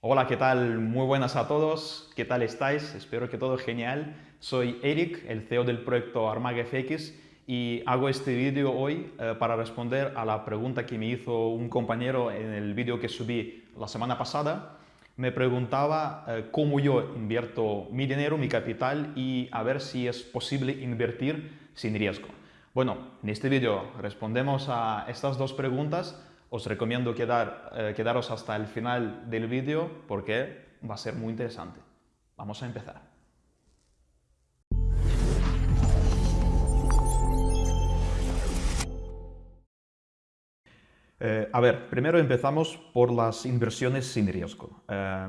Hola, ¿qué tal? Muy buenas a todos. ¿Qué tal estáis? Espero que todo genial. Soy Eric, el CEO del proyecto Armag FX y hago este vídeo hoy eh, para responder a la pregunta que me hizo un compañero en el vídeo que subí la semana pasada. Me preguntaba eh, cómo yo invierto mi dinero, mi capital y a ver si es posible invertir sin riesgo. Bueno, en este vídeo respondemos a estas dos preguntas. Os recomiendo quedar, eh, quedaros hasta el final del vídeo porque va a ser muy interesante. Vamos a empezar. Eh, a ver, primero empezamos por las inversiones sin riesgo. Eh,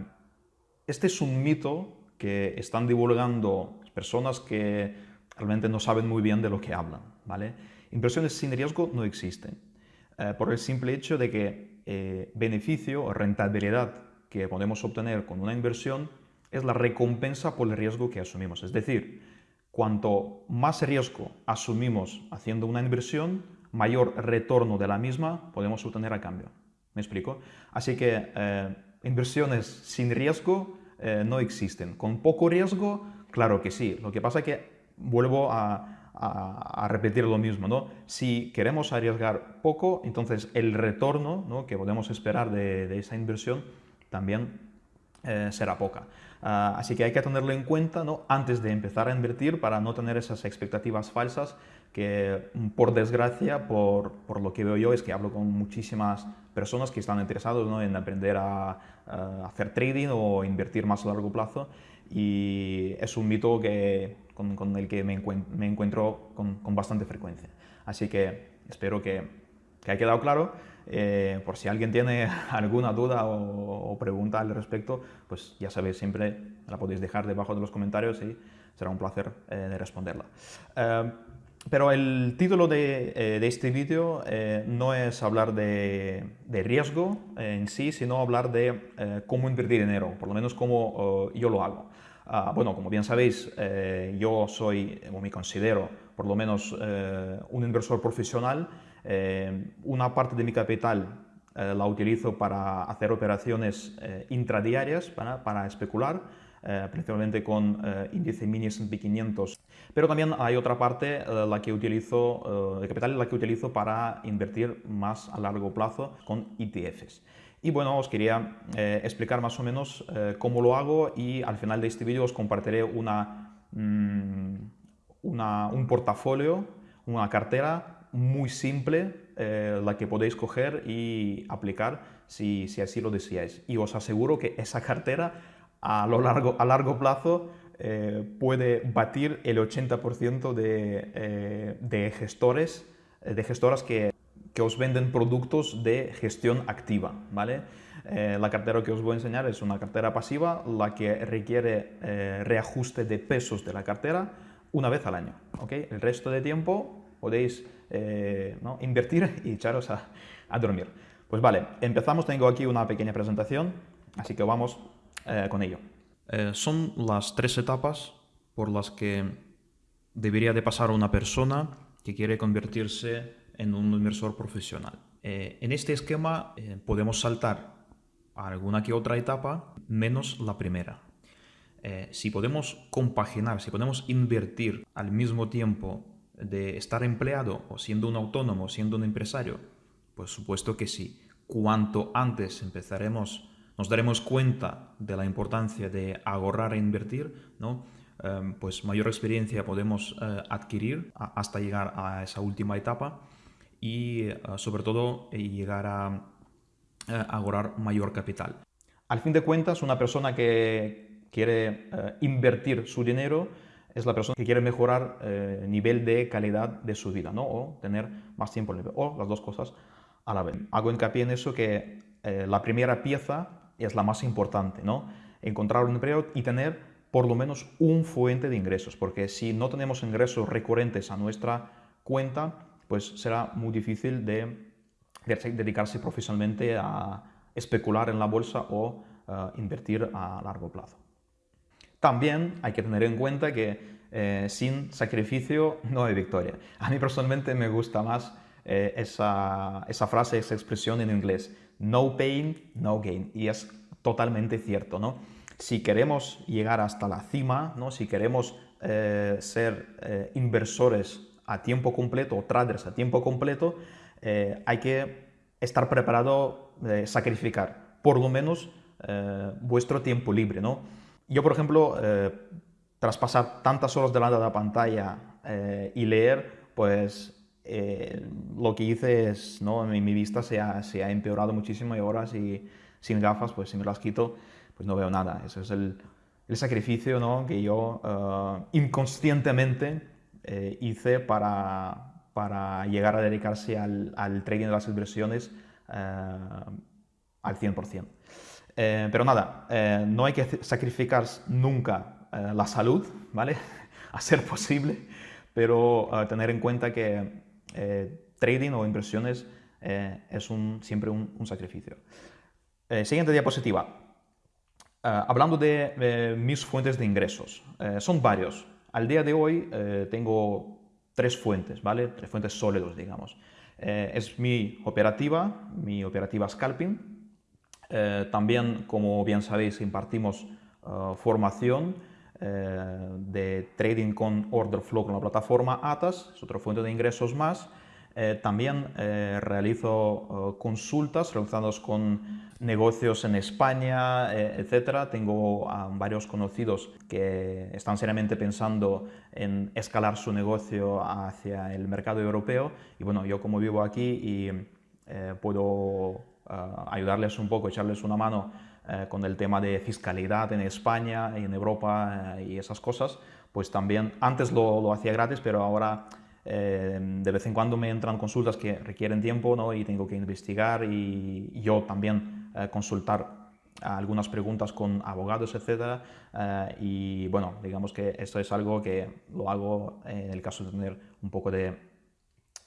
este es un mito que están divulgando personas que realmente no saben muy bien de lo que hablan. ¿vale? Inversiones sin riesgo no existen, eh, por el simple hecho de que beneficio o rentabilidad que podemos obtener con una inversión es la recompensa por el riesgo que asumimos. Es decir, cuanto más riesgo asumimos haciendo una inversión, mayor retorno de la misma podemos obtener a cambio. ¿Me explico? Así que eh, inversiones sin riesgo eh, no existen. Con poco riesgo, claro que sí. Lo que pasa es que vuelvo a, repetir lo mismo. ¿no? Si queremos arriesgar poco, entonces el retorno ¿no? que podemos esperar de, esa inversión también eh, será poca. Ah, así que hay que tenerlo en cuenta ¿no? antes de empezar a invertir para no tener esas expectativas falsas que mm, por desgracia, por, por, lo que veo yo, es que hablo con muchísimas personas que están interesados ¿no? en aprender a, hacer trading o invertir más a largo plazo y es un mito que, con, con el que me, encuentro, me encuentro con, con, bastante frecuencia. Así que espero que, que haya quedado claro. Eh, por si alguien tiene alguna duda o, pregunta al respecto, pues ya sabéis, siempre la podéis dejar debajo de los comentarios y será un placer eh, de responderla. Eh, pero el título de, eh, este vídeo eh, no es hablar de, riesgo en sí, sino hablar de eh, cómo invertir dinero, por lo menos cómo yo lo hago. Ah, bueno, como bien sabéis, yo soy, o me considero, por lo menos un inversor profesional. una parte de mi capital la utilizo para hacer operaciones intradiarias, para especular. Eh, principalmente con eh, índice mini S&P 500. Pero también hay otra parte, eh, la que utilizo, de capital, la que utilizo para invertir más a largo plazo con ETFs. Y bueno, os quería explicar más o menos cómo lo hago y al final de este vídeo os compartiré una, mm, una, un portafolio, una cartera muy simple, la que podéis coger y aplicar si, si así lo deseáis. Y os aseguro que esa cartera a, lo largo, a largo plazo eh, puede batir el 80% de, eh, de, gestores, eh, de gestoras que, que, os venden productos de gestión activa. ¿vale? la cartera que os voy a enseñar es una cartera pasiva, la que requiere reajuste de pesos de la cartera una vez al año. ¿okay? El resto de tiempo podéis ¿no? invertir y echaros a, a dormir. Pues vale, empezamos. Tengo aquí una pequeña presentación, así que vamos eh, con ello. Eh, son las tres etapas por las que debería de pasar una persona que quiere convertirse en un inversor profesional. Eh, en este esquema podemos saltar a alguna que otra etapa menos la primera. si podemos compaginar, si podemos invertir al mismo tiempo de estar empleado o siendo un autónomo, siendo un empresario, pues supuesto que sí. Cuanto antes empezaremos nos daremos cuenta de la importancia de ahorrar e invertir, ¿no? Em, pues mayor experiencia podemos eh, adquirir hasta llegar a esa última etapa y eh, sobre todo eh, llegar a ahorrar mayor capital. Al fin de cuentas, una persona que quiere invertir su dinero es la persona que quiere mejorar el nivel de calidad de su vida, ¿no? O tener más tiempo libre, o las dos cosas a la vez. Hago hincapié en eso que la primera pieza es la más importante, ¿no? Encontrar un empleo y tener por lo menos un fuente de ingresos, porque si no tenemos ingresos recurrentes a nuestra cuenta, pues será muy difícil de, dedicarse profesionalmente a especular en la bolsa o eh, invertir a largo plazo. También hay que tener en cuenta que eh, sin sacrificio no hay victoria. A mí personalmente me gusta más eh, esa, esa frase, esa expresión en inglés, no pain, no gain. Y es totalmente cierto, ¿no? Si queremos llegar hasta la cima, ¿no? Si queremos eh, ser eh, inversores a tiempo completo o traders a tiempo completo, eh, hay que estar preparado a sacrificar por lo menos vuestro tiempo libre. ¿no? Yo, por ejemplo, tras pasar tantas horas delante de la pantalla y leer, pues lo que hice es, ¿no? mi, mi vista se ha, se ha, empeorado muchísimo y ahora si, sin gafas, pues si me las quito, pues no veo nada. Ese es el, el sacrificio ¿no? que yo uh, inconscientemente eh, hice para, para, llegar a dedicarse al, al, trading de las inversiones uh, al 100%. Eh, pero nada, eh, no hay que sacrificar nunca la salud, ¿vale? a ser posible, pero tener en cuenta que trading o inversiones es un, siempre un, sacrificio. siguiente diapositiva. Ah, hablando de mis fuentes de ingresos, eh, son varios. Al día de hoy eh, tengo tres fuentes, ¿vale? Tres fuentes sólidos, digamos. Eh, es mi operativa, mi operativa Scalping. también, como bien sabéis, impartimos formación de trading con order flow con la plataforma ATAS, es otra fuente de ingresos más. Eh, también eh, realizo eh, consultas relacionadas con negocios en España, etc. Tengo varios conocidos que están seriamente pensando en escalar su negocio hacia el mercado europeo y bueno, yo como vivo aquí y puedo ayudarles un poco, echarles una mano con el tema de fiscalidad en España y en Europa y esas cosas, pues también antes lo, lo hacía gratis, pero ahora eh, de vez en cuando me entran consultas que requieren tiempo ¿no? y tengo que investigar y, yo también eh, consultar algunas preguntas con abogados, etc. Eh, y bueno, digamos que esto es algo que lo hago en el caso de tener un poco de,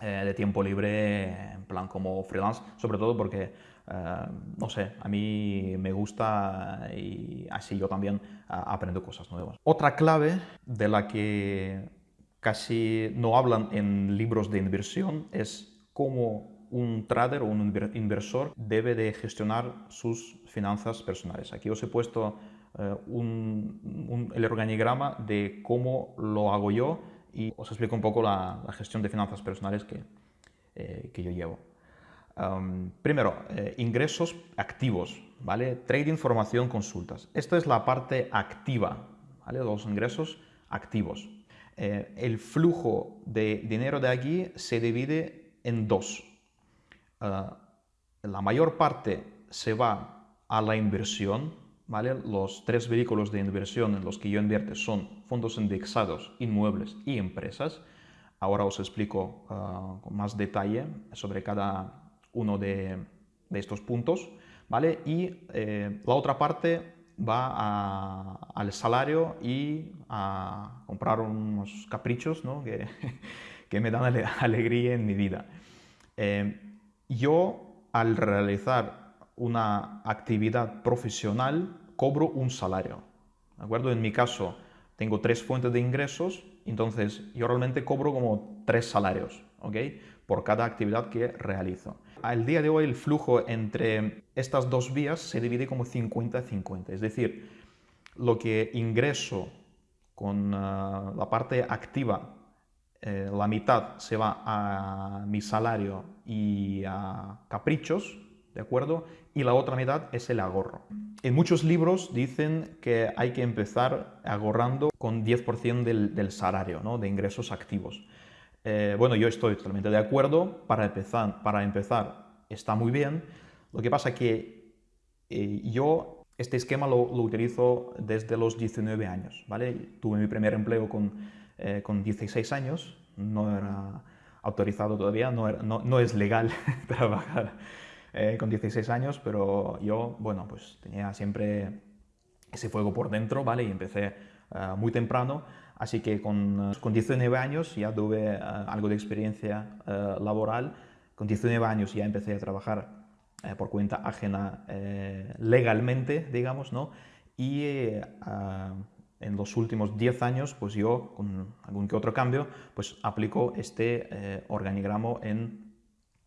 de tiempo libre, en plan como freelance, sobre todo porque, no sé, a mí me gusta y así yo también aprendo cosas nuevas. Otra clave de la que casi no hablan en libros de inversión es cómo un trader o un inversor debe de gestionar sus finanzas personales. Aquí os he puesto eh, el organigrama de cómo lo hago yo y os explico un poco la, gestión de finanzas personales que, eh, que yo llevo. Primero, eh, ingresos activos, ¿vale? Trading, formación, consultas. Esta es la parte activa, ¿vale? Los ingresos activos. Eh, el flujo de dinero de aquí se divide en dos. Ah, la mayor parte se va a la inversión, ¿vale? Los tres vehículos de inversión en los que yo invierto son fondos indexados, inmuebles y empresas. Ahora os explico ah, con más detalle sobre cada uno de, estos puntos, ¿vale? Y eh, la otra parte va al salario y a comprar unos caprichos ¿no? que, que, me dan alegría en mi vida. Eh, yo, al realizar una actividad profesional, cobro un salario. ¿De acuerdo? En mi caso, tengo tres fuentes de ingresos, entonces yo realmente cobro como tres salarios, ¿ok? Por cada actividad que realizo al día de hoy el flujo entre estas dos vías se divide como 50-50, es decir, lo que ingreso con ah, la parte activa, eh, la mitad se va a mi salario y a caprichos, ¿de acuerdo? Y la otra mitad es el ahorro. En muchos libros dicen que hay que empezar ahorrando con 10% del, del salario, ¿no? de ingresos activos. Eh, bueno, yo estoy totalmente de acuerdo. Para empezar, para empezar está muy bien. Lo que pasa que eh, yo este esquema lo, utilizo desde los 19 años. ¿vale? Tuve mi primer empleo con, eh, con 16 años. No era autorizado todavía, no, no, es legal trabajar con 16 años, pero yo, bueno, pues tenía siempre ese fuego por dentro, ¿vale? Y empecé muy temprano Así que con, eh, con 19 años ya tuve eh, algo de experiencia eh, laboral. Con 19 años ya empecé a trabajar por cuenta ajena legalmente, digamos, ¿no? Y en los últimos 10 años, pues yo, con algún que otro cambio, pues aplico este organigramo en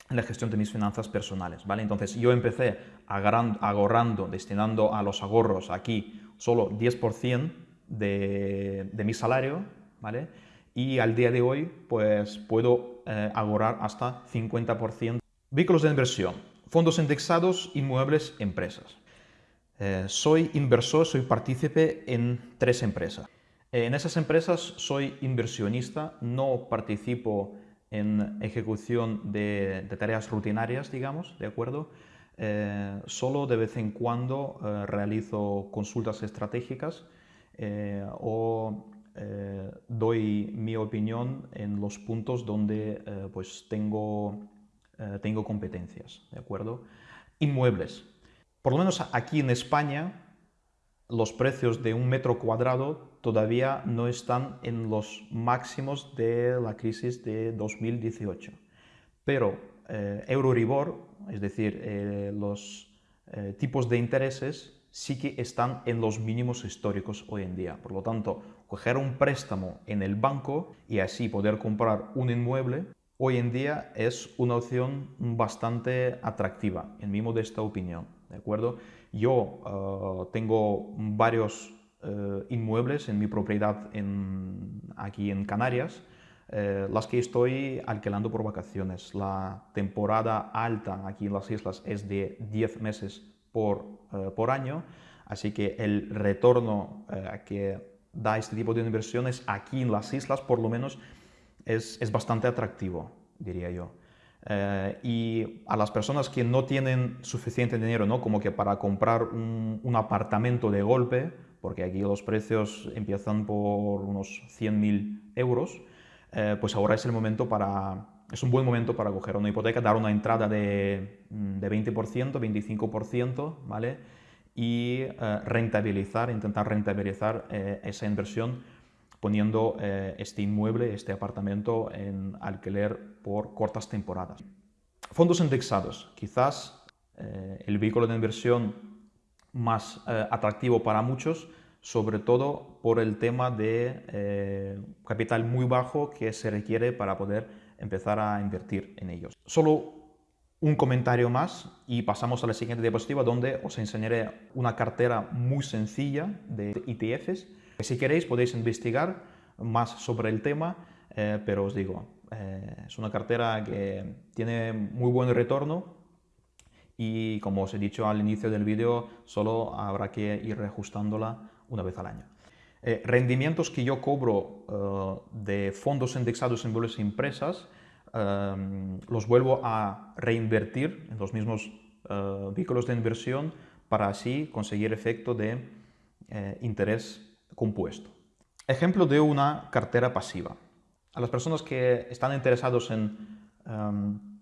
la gestión de mis finanzas personales, ¿vale? Entonces yo empecé ahorrando, destinando a los ahorros aquí solo 10% de, mi salario, ¿vale? Y al día de hoy, pues puedo eh, ahorrar hasta 50%. Vehículos de inversión, fondos indexados, inmuebles, empresas. Eh, soy inversor, soy partícipe en tres empresas. En esas empresas soy inversionista, no participo en ejecución de, tareas rutinarias, digamos, ¿de acuerdo? Eh, solo de vez en cuando realizo consultas estratégicas eh, o doy mi opinión en los puntos donde pues tengo, tengo competencias, ¿de acuerdo? Inmuebles. Por lo menos aquí en España los precios de un metro cuadrado todavía no están en los máximos de la crisis de 2018. Pero eh, Euroribor, es decir, eh, los eh, tipos de intereses, sí que están en los mínimos históricos hoy en día. Por lo tanto, coger un préstamo en el banco y así poder comprar un inmueble, hoy en día es una opción bastante atractiva, en mi modesta opinión. ¿de acuerdo? Yo eh, tengo varios eh, inmuebles en mi propiedad aquí en Canarias, eh, las que estoy alquilando por vacaciones. La temporada alta aquí en las islas es de 10 meses por, por año, así que el retorno que da este tipo de inversiones aquí en las islas, por lo menos, es, es bastante atractivo, diría yo. Eh, y a las personas que no tienen suficiente dinero, ¿no? como que para comprar un, apartamento de golpe, porque aquí los precios empiezan por unos 100.000 euros, eh, pues ahora es el momento para, es un buen momento para coger una hipoteca, dar una entrada de, de 20%, 25%, ¿vale? Y eh, rentabilizar, intentar rentabilizar esa inversión poniendo este inmueble, este apartamento en alquiler por cortas temporadas. Fondos indexados, quizás eh, el vehículo de inversión más eh, atractivo para muchos, sobre todo por el tema de eh, capital muy bajo que se requiere para poder empezar a invertir en ellos. Solo un comentario más y pasamos a la siguiente diapositiva donde os enseñaré una cartera muy sencilla de ETFs. Si queréis podéis investigar más sobre el tema, pero os digo, eh, es una cartera que tiene muy buen retorno y como os he dicho al inicio del vídeo, solo habrá que ir reajustándola una vez al año. Eh, rendimientos que yo cobro eh, de fondos indexados en bolsas impresas los vuelvo a reinvertir en los mismos vehículos de inversión para así conseguir efecto de interés compuesto. Ejemplo de una cartera pasiva a las personas que están interesados en, em,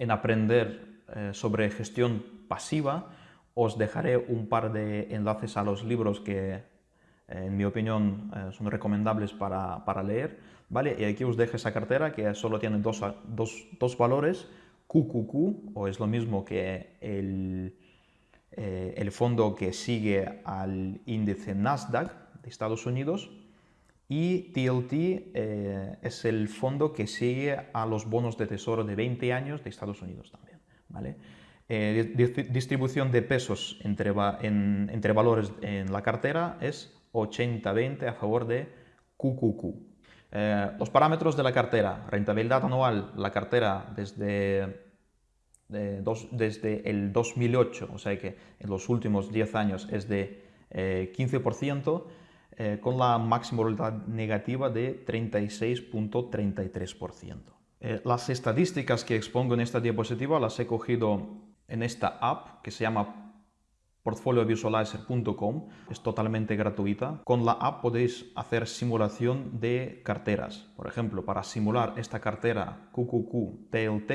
en aprender sobre gestión pasiva, os dejaré un par de enlaces a los libros que, en mi opinión, eh, son recomendables para, para, leer. ¿vale? Y aquí os dejo esa cartera que solo tiene dos, dos, dos valores, QQQ, o es lo mismo que el, el fondo que sigue al índice Nasdaq de Estados Unidos, y TLT eh, es el fondo que sigue a los bonos de tesoro de 20 años de Estados Unidos también. ¿vale? Eh, distribución de pesos entre, entre valores en la cartera es 80-20 a favor de QQQ. Eh, los parámetros de la cartera, rentabilidad anual, la cartera desde, desde el 2008, o sea que en los últimos 10 años es de 15%, eh, con la máxima probabilidad negativa de 36.33%. Eh, las estadísticas que expongo en esta diapositiva las he cogido en esta app que se llama portfoliovisualizer.com, es totalmente gratuita. Con la app podéis hacer simulación de carteras. Por ejemplo, para simular esta cartera QQQ TLT,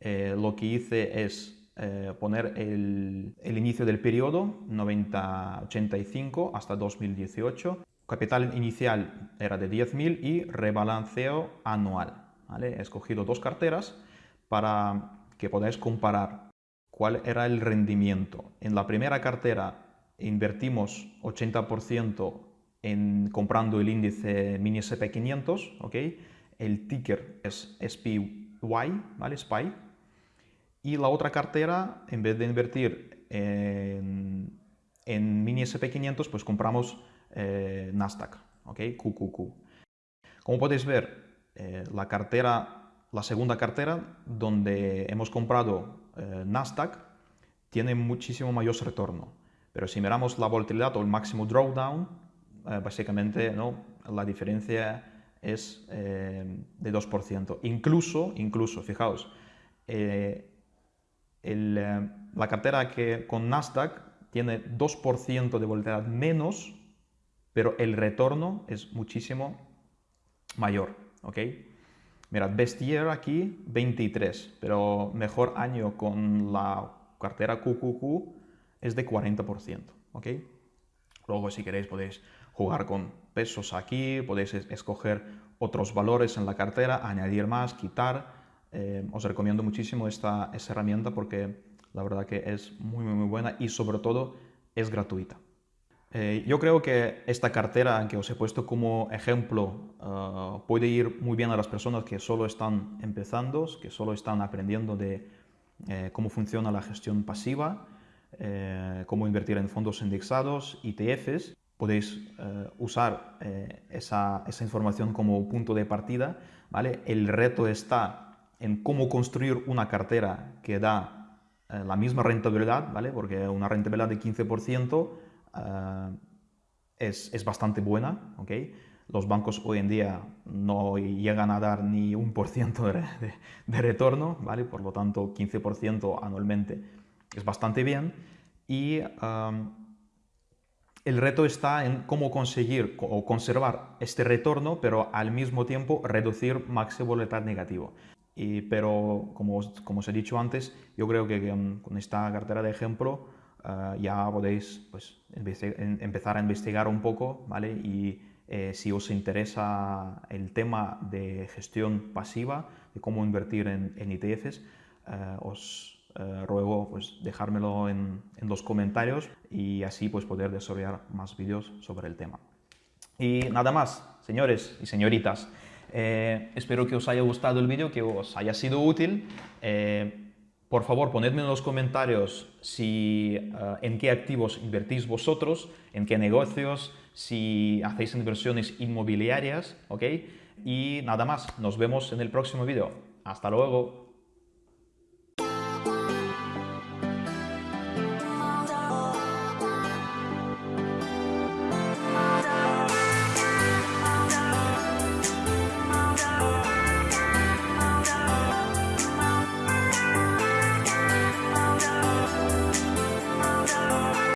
eh, lo que hice es eh, poner el, inicio del periodo 90-85 hasta 2018. Capital inicial era de 10.000 y rebalanceo anual. He escogido dos carteras para que podáis comparar cuál era el rendimiento. En la primera cartera invertimos 80% en comprando el índice mini SP500, ¿okay? el ticker es SPY ¿vale? SPY. Y la otra cartera, en vez de invertir en, en mini SP500, pues compramos eh, Nasdaq, ¿ok? QQQ. Como podéis ver, eh, la cartera, la segunda cartera, donde hemos comprado eh, Nasdaq, tiene muchísimo mayor retorno. Pero si miramos la volatilidad o el máximo drawdown, básicamente ¿no? la diferencia es de 2%. Incluso, incluso, fijaos, la cartera que con Nasdaq tiene 2% de volatilidad menos, pero el retorno es muchísimo mayor, ¿ok? Mirad, best year aquí 23, pero mejor año con la cartera QQQ es de 40%, ¿ok? Luego si queréis podéis jugar con pesos aquí, podéis escoger otros valores en la cartera, añadir más, quitar. Eh, os recomiendo muchísimo esta, esta herramienta porque la verdad que es muy, muy, muy buena y sobre todo es gratuita. Eh, yo creo que esta cartera que os he puesto como ejemplo eh, puede ir muy bien a las personas que solo están empezando, que solo están aprendiendo de eh, cómo funciona la gestión pasiva, cómo invertir en fondos indexados, ETFs. Podéis usar esa, esa información como punto de partida. ¿vale? El reto está en cómo construir una cartera que da eh, la misma rentabilidad, ¿vale? Porque una rentabilidad de 15% eh, es, es, bastante buena, ¿ok? Los bancos hoy en día no llegan a dar ni un por ciento de, de, retorno, ¿vale? Por lo tanto, 15% anualmente es bastante bien. Y um, el reto está en cómo conseguir o conservar este retorno, pero al mismo tiempo reducir máximo volatilidad negativo pero como como os he dicho antes, yo creo que con esta cartera de ejemplo eh, ya podéis pues, empezar a investigar un poco, ¿vale? Y eh, si os interesa el tema de gestión pasiva, de cómo invertir en, en ETFs, eh, os ruego pues, dejármelo en, en, los comentarios y así pues, poder desarrollar más vídeos sobre el tema. Y nada más, señores y señoritas. Eh, espero que os haya gustado el vídeo, que os haya sido útil. Por favor, ponedme en los comentarios si, eh, en qué activos invertís vosotros, en qué negocios, si hacéis inversiones inmobiliarias, ¿ok? Y nada más, nos vemos en el próximo vídeo. Hasta luego.